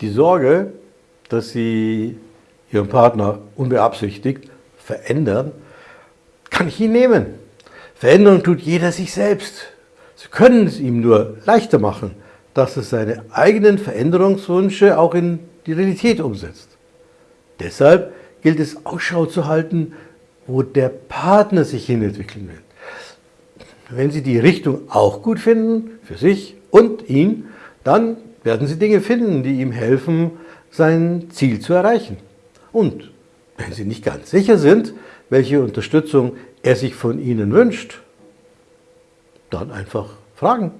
Die Sorge, dass Sie Ihren Partner unbeabsichtigt verändern, kann ich Ihnen nehmen. Veränderung tut jeder sich selbst. Sie können es ihm nur leichter machen, dass er seine eigenen Veränderungswünsche auch in die Realität umsetzt. Deshalb gilt es Ausschau zu halten, wo der Partner sich hinentwickeln will. Wenn Sie die Richtung auch gut finden, für sich und ihn, dann werden Sie Dinge finden, die ihm helfen, sein Ziel zu erreichen. Und wenn Sie nicht ganz sicher sind, welche Unterstützung er sich von Ihnen wünscht, dann einfach fragen.